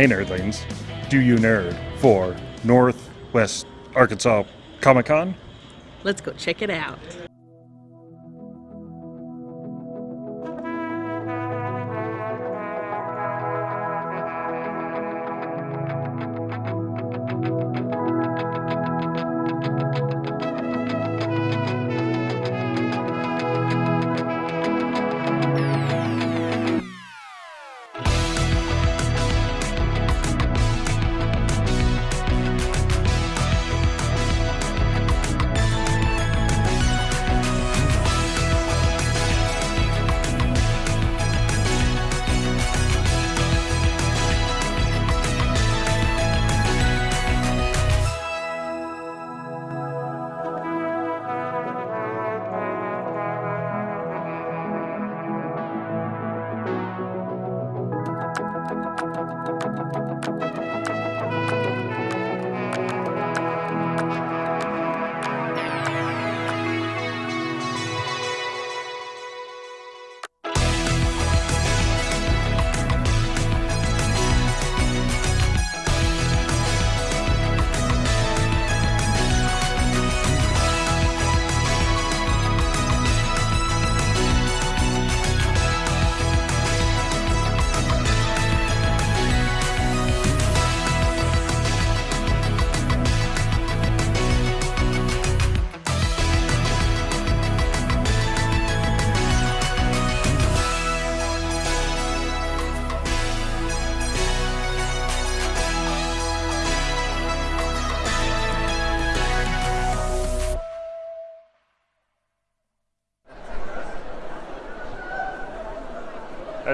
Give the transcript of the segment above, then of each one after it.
Hey nerdlings, do you nerd for Northwest Arkansas Comic Con? Let's go check it out.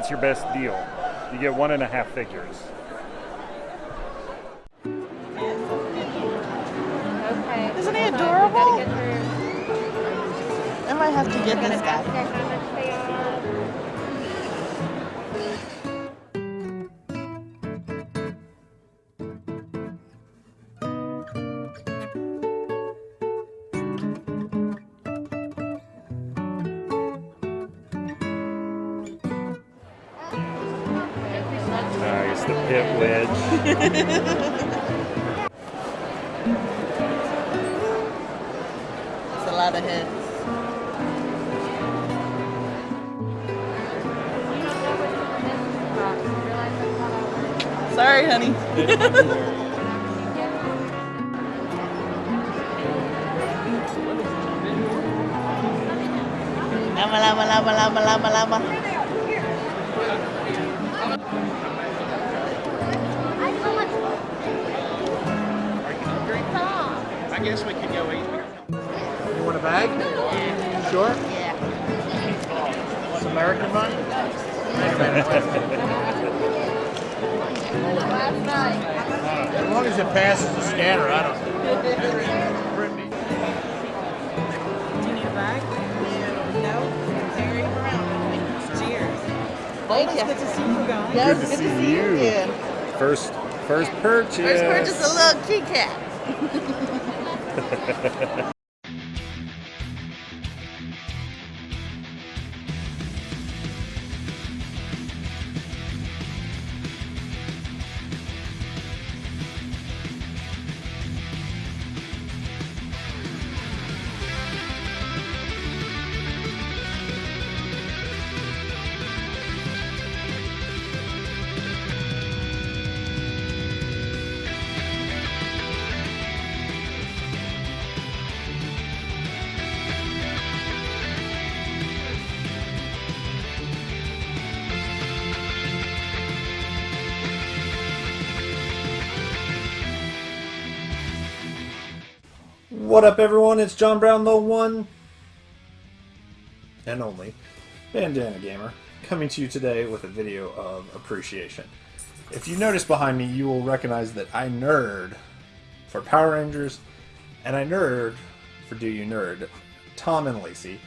That's your best deal. You get one and a half figures. Okay. Isn't he hold on, we adorable? gotta get her- I might have to get this guy. Lama, lama, lama, lama, lama, lama. I guess we could go eat. You want a bag? Sure. Yeah. It's American money? As long as it passes the scanner, I don't. Thank It's you. good to see you guys. Yes, Good to good see to see you you. again. First, first purchase. First purchase a little kitty cat. What up, everyone? It's John Brown, the one and only Bandana Gamer, coming to you today with a video of appreciation. If you notice behind me, you will recognize that I nerd for Power Rangers and I nerd for Do You Nerd. Tom and Lacey.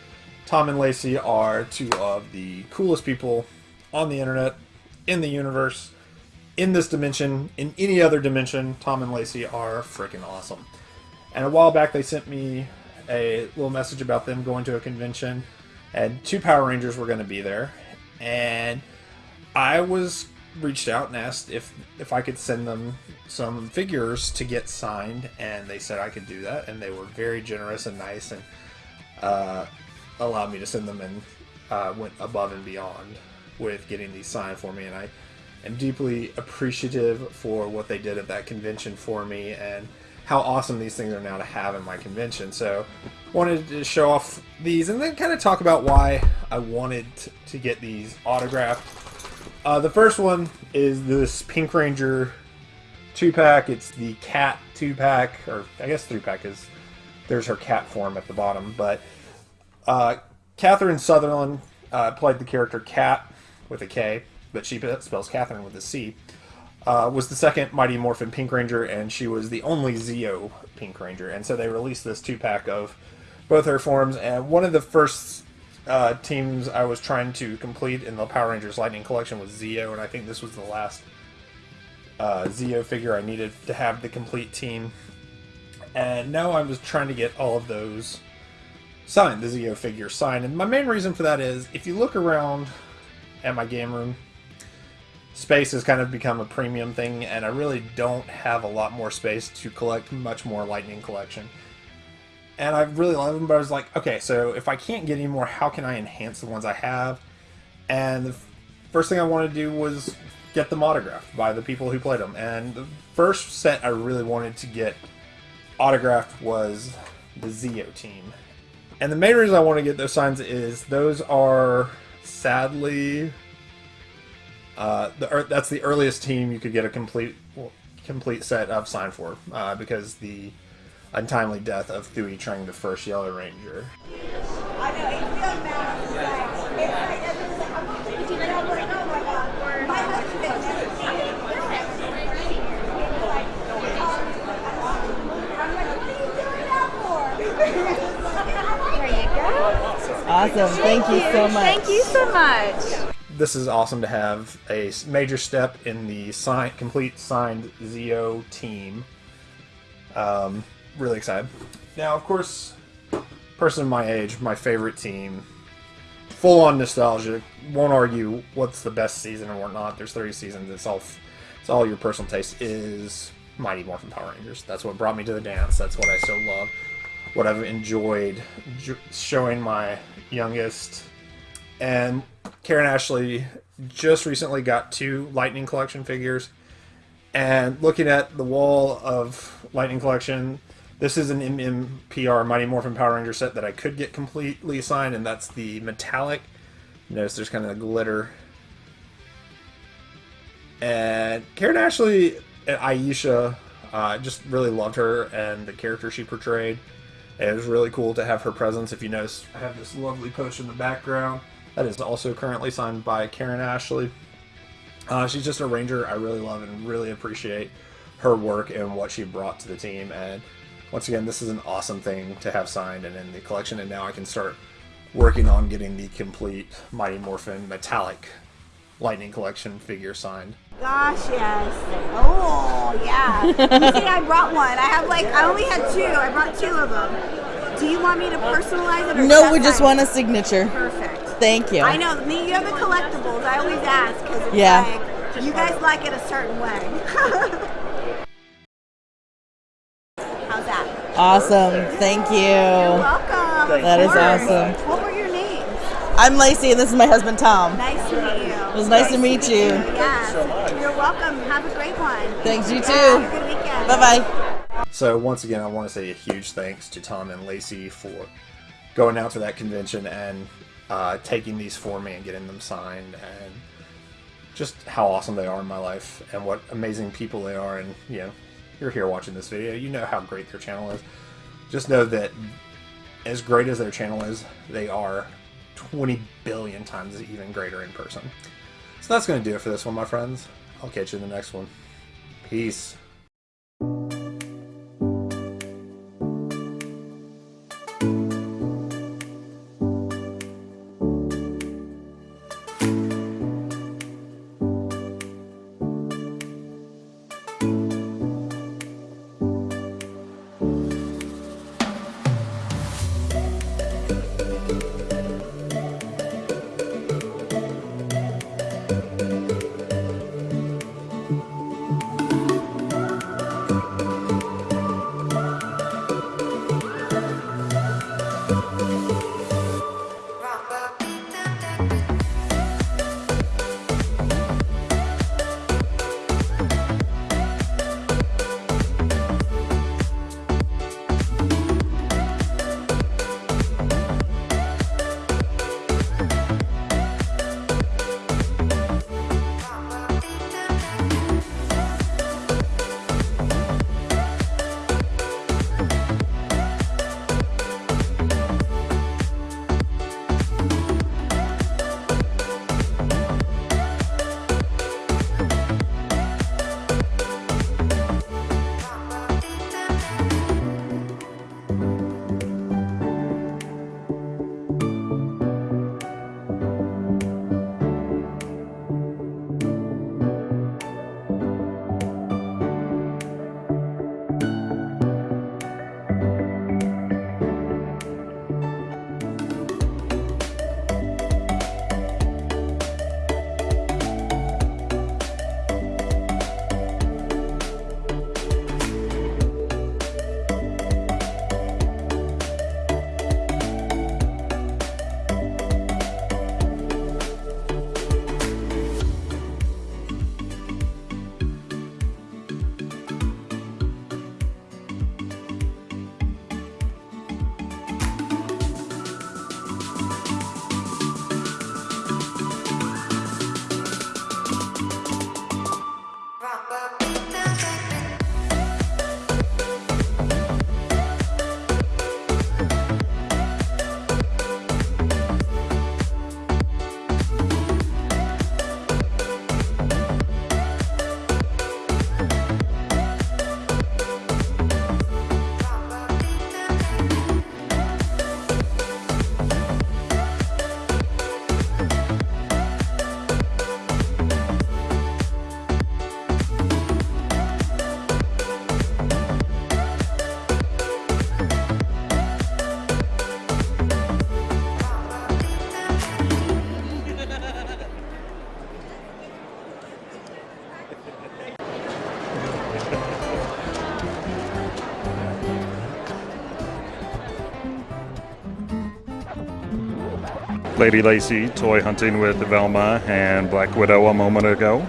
Tom and Lacey are two of the coolest people on the internet, in the universe, in this dimension, in any other dimension. Tom and Lacey are freaking awesome. And a while back, they sent me a little message about them going to a convention, and two Power Rangers were going to be there. And I was reached out and asked if if I could send them some figures to get signed, and they said I could do that, and they were very generous and nice, and uh, allowed me to send them, and uh, went above and beyond with getting these signed for me, and I am deeply appreciative for what they did at that convention for me, and how awesome these things are now to have in my convention. So, wanted to show off these, and then kind of talk about why I wanted to get these autographed. Uh, the first one is this Pink Ranger two pack. It's the cat two pack, or I guess three pack is there's her cat form at the bottom. But uh, Catherine Sutherland uh, played the character Cat with a K, but she spells Catherine with a C. Uh, was the second Mighty Morphin Pink Ranger, and she was the only Zeo Pink Ranger. And so they released this two pack of both her forms. And one of the first uh, teams I was trying to complete in the Power Rangers Lightning Collection was Zeo, and I think this was the last uh, Zeo figure I needed to have the complete team. And now I was trying to get all of those signed, the Zeo figure signed. And my main reason for that is if you look around at my game room, space has kind of become a premium thing, and I really don't have a lot more space to collect much more Lightning Collection and I really love them. But I was like, okay, so if I can't get any more, how can I enhance the ones I have? And the first thing I wanted to do was get them autographed by the people who played them. And the first set I really wanted to get autographed was the Zeo team. And the main reason I want to get those signs is those are sadly uh, the that's the earliest team you could get a complete complete set of sign for uh, because the untimely death of Thuy Trang, the first Yellow Ranger. Awesome. Thank you so much. Thank you so much. This is awesome to have a major step in the sign, complete signed Zeo team. Um, really excited. Now, of course, person my age, my favorite team, full on nostalgia. Won't argue what's the best season or whatnot. There's 30 seasons. It's all, it's all your personal taste. Is Mighty Morphin Power Rangers. That's what brought me to the dance. That's what I still love. What I've enjoyed showing my youngest. And Karan Ashley just recently got two Lightning Collection figures. And looking at the wall of Lightning Collection, this is an MMPR Mighty Morphin Power Ranger set that I could get completely signed, and that's the metallic. Notice there's kind of glitter. And Karan Ashley and Aisha, uh, just really loved her and the character she portrayed. It was really cool to have her presence. If you notice, I have this lovely post in the background. That is also currently signed by Karan Ashley. Uh, she's just a ranger I really love and really appreciate her work and what she brought to the team. And once again, this is an awesome thing to have signed and in the collection, and now I can start working on getting the complete Mighty Morphin metallic Lightning Collection figure signed. Gosh, yes. Oh, yeah. you see, I brought one. I have like, I only had two. I brought two of them. Do you want me to personalize it? Or no, we just want a signature. Perfect. Thank you. I know. Me, you have the collectibles. I always ask because it's yeah. like, you guys like it a certain way. How's that? Awesome. Thank you. You're welcome. That is awesome. What were your names? I'm Lacey, and this is my husband Tom. Nice to meet you. It was nice to meet you. Yes. You're welcome. Have a great one. Thanks, you too. Yeah, have a good weekend. Bye bye. So, once again, I want to say a huge thanks to Tom and Lacey for going out to that convention and uh, taking these for me and getting them signed and just how awesome they are in my life and what amazing people they are and you know you're here watching this video, you know how great their channel is. Just know that as great as their channel is, they are 20 billion times even greater in person. So that's going to do it for this one, my friends. I'll catch you in the next one. Peace. Lady Lacey toy hunting with Velma and Black Widow a moment ago.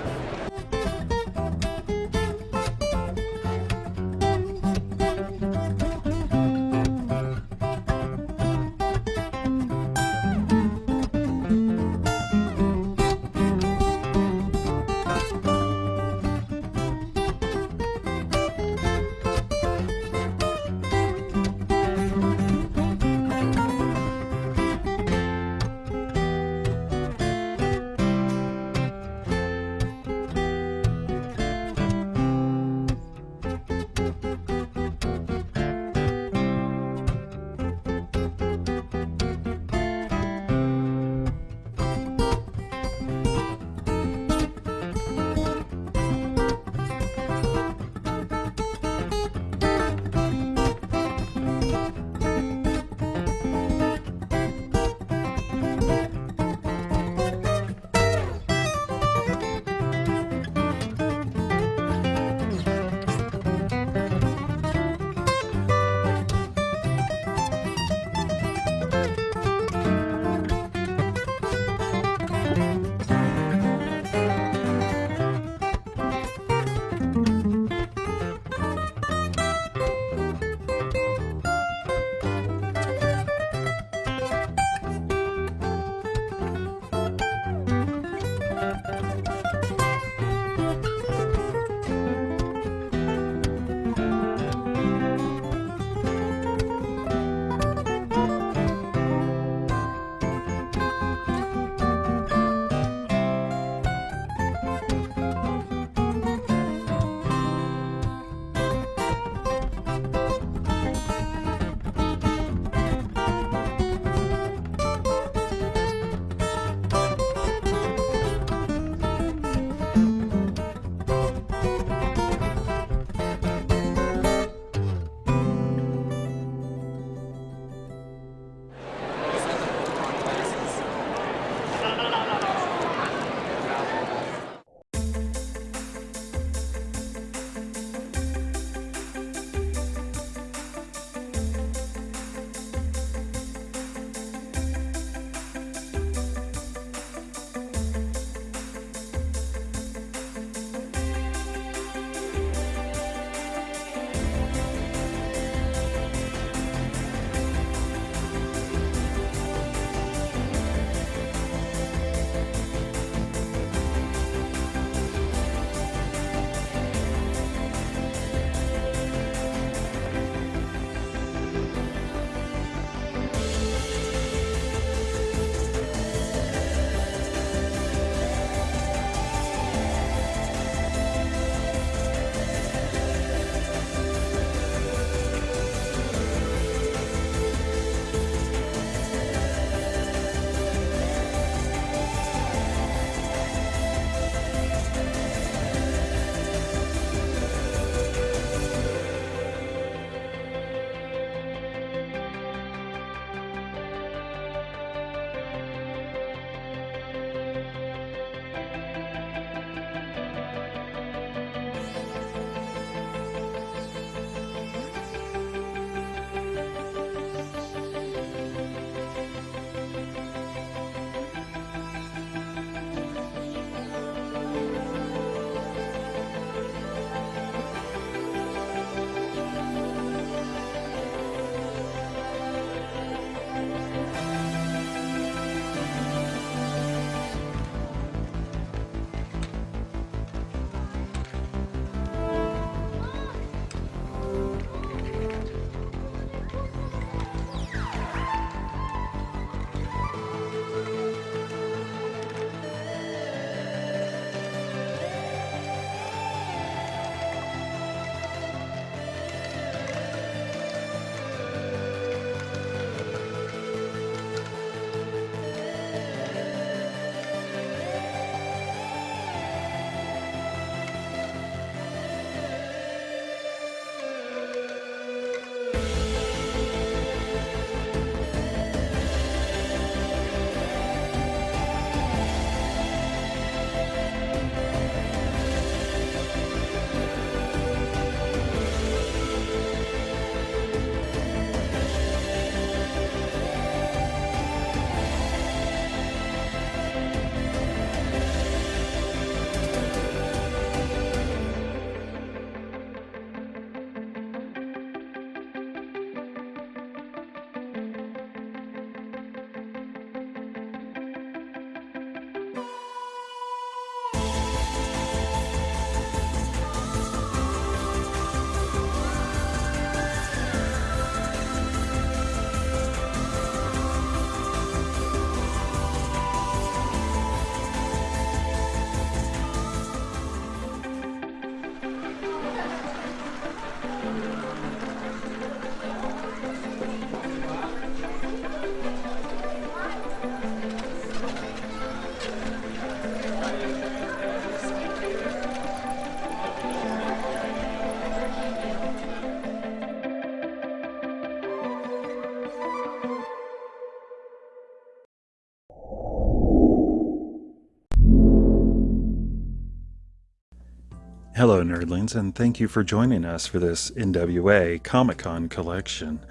Hello, nerdlings, and thank you for joining us for this NWA Comic Con collection.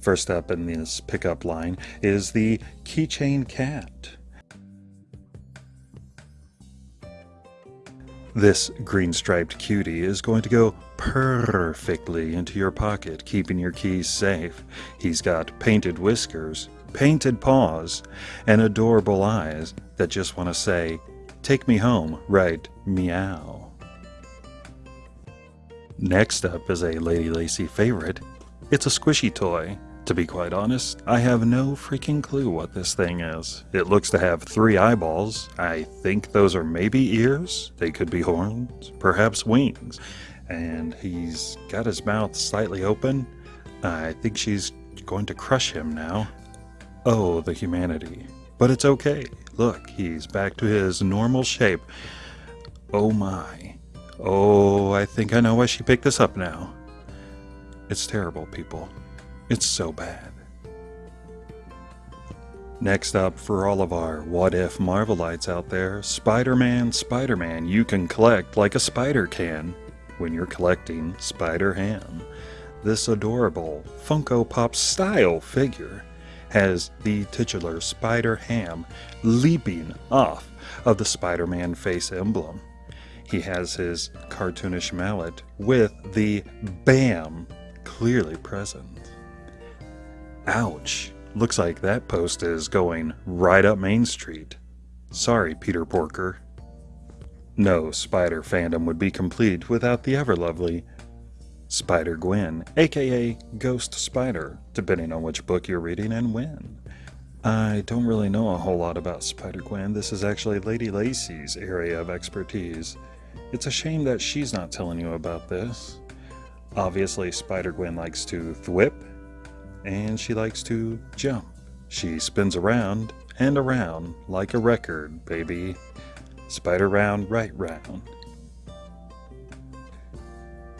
First up in this pickup line is the Keychain Cat. This green striped cutie is going to go perfectly into your pocket, keeping your keys safe. He's got painted whiskers, painted paws, and adorable eyes that just want to say, Take me home, right? Meow. Next up is a Lady Lacy favorite. It's a squishy toy. To be quite honest, I have no freaking clue what this thing is. It looks to have three eyeballs. I think those are maybe ears. They could be horns, perhaps wings. And he's got his mouth slightly open. I think she's going to crush him now. Oh, the humanity. But it's okay. Look, he's back to his normal shape. Oh my. Oh, I think I know why she picked this up now. It's terrible, people. It's so bad. Next up, for all of our what if Marvelites out there, Spider Man, Spider Man, you can collect like a spider can when you're collecting Spider Ham. This adorable Funko Pop style figure has the titular Spider Ham leaping off of the Spider Man face emblem. He has his cartoonish mallet with the BAM clearly present. Ouch! Looks like that post is going right up Main Street. Sorry, Peter Porker. No Spider fandom would be complete without the ever lovely Spider Gwen, aka Ghost Spider, depending on which book you're reading and when. I don't really know a whole lot about Spider Gwen. This is actually Lady Lacy's area of expertise. It's a shame that she's not telling you about this. Obviously, Spider Gwen likes to thwip, and she likes to jump. She spins around and around like a record, baby. Spider round, right round.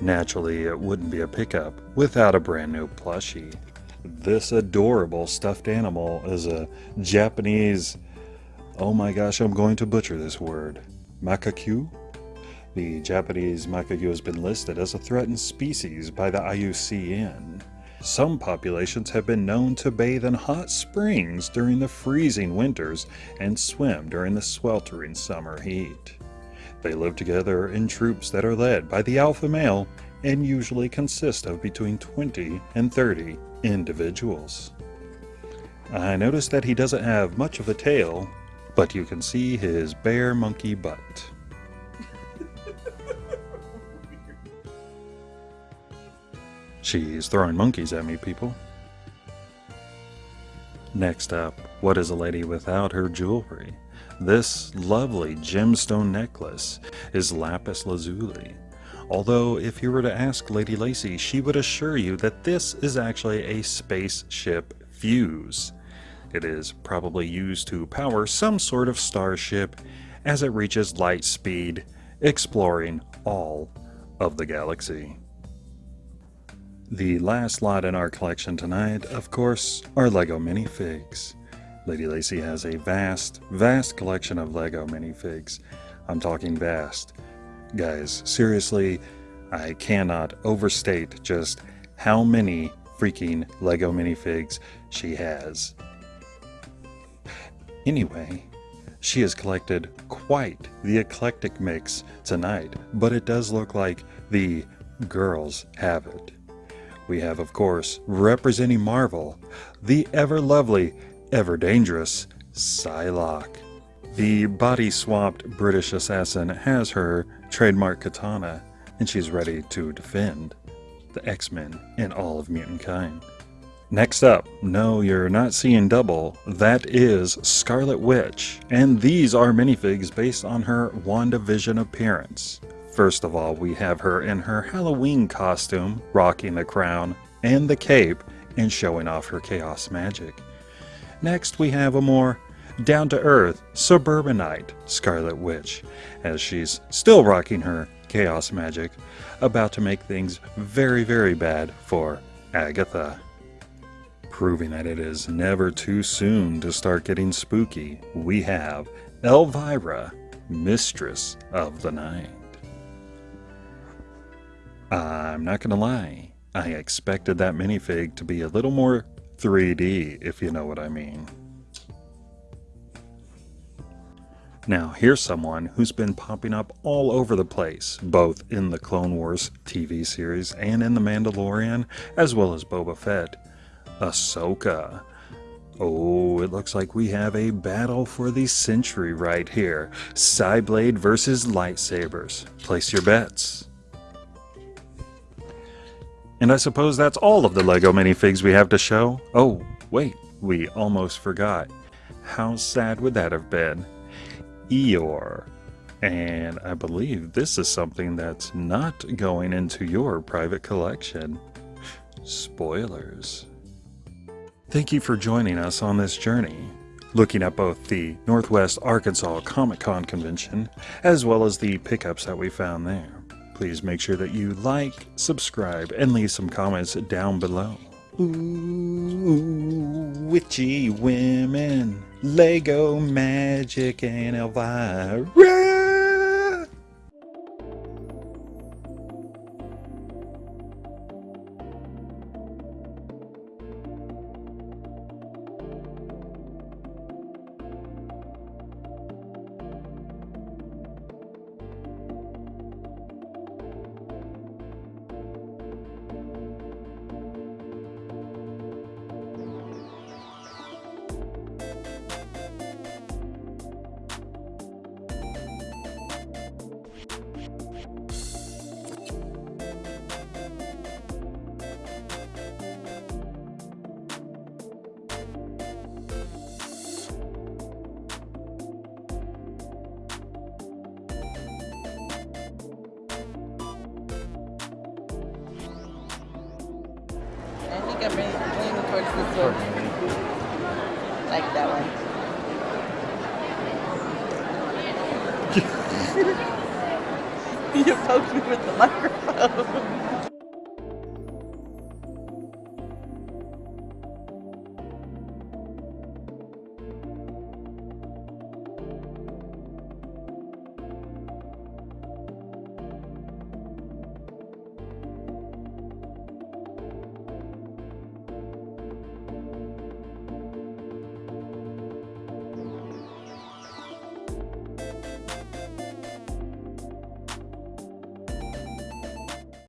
Naturally, it wouldn't be a pickup without a brand new plushie. This adorable stuffed animal is a Japanese, oh my gosh, I'm going to butcher this word, macaque? The Japanese macaque has been listed as a threatened species by the IUCN. Some populations have been known to bathe in hot springs during the freezing winters and swim during the sweltering summer heat. They live together in troops that are led by the alpha male and usually consist of between 20 and 30 individuals. I noticed that he doesn't have much of a tail, but you can see his bare monkey butt. She's throwing monkeys at me, people. Next up, what is a lady without her jewelry? This lovely gemstone necklace is lapis lazuli. Although, if you were to ask Lady Lacy, she would assure you that this is actually a spaceship fuse. It is probably used to power some sort of starship as it reaches light speed, exploring all of the galaxy. The last lot in our collection tonight, of course, are LEGO minifigs. Lady Lacy has a vast, vast collection of LEGO minifigs. I'm talking vast. Guys, seriously, I cannot overstate just how many freaking LEGO minifigs she has. Anyway, she has collected quite the eclectic mix tonight, but it does look like the girls have it. We have, of course, representing Marvel, the ever lovely, ever dangerous Psylocke. The body swapped British assassin has her trademark katana, and she's ready to defend the X Men and all of mutant kind. Next up, no, you're not seeing double. That is Scarlet Witch, and these are minifigs based on her WandaVision appearance. First of all, we have her in her Halloween costume, rocking the crown and the cape and showing off her chaos magic. Next, we have a more down to earth, suburbanite Scarlet Witch, as she's still rocking her chaos magic, about to make things very, very bad for Agatha. Proving that it is never too soon to start getting spooky, we have Elvira, Mistress of the Night. I'm not gonna lie, I expected that minifig to be a little more 3D, if you know what I mean. Now, here's someone who's been popping up all over the place, both in the Clone Wars TV series and in The Mandalorian, as well as Boba Fett. Ahsoka. Oh, it looks like we have a battle for the century right here. Psyblade versus lightsabers. Place your bets. And I suppose that's all of the LEGO minifigs we have to show. Oh, wait, we almost forgot. How sad would that have been? Eeyore. And I believe this is something that's not going into your private collection. Spoilers. Thank you for joining us on this journey, looking at both the Northwest Arkansas Comic Con convention as well as the pickups that we found there. Please make sure that you like, subscribe, and leave some comments down below. Ooh, witchy women, Lego magic, and Elvira. Think I'm leaning leaning towards this one. Like that one. you poked me with the microphone.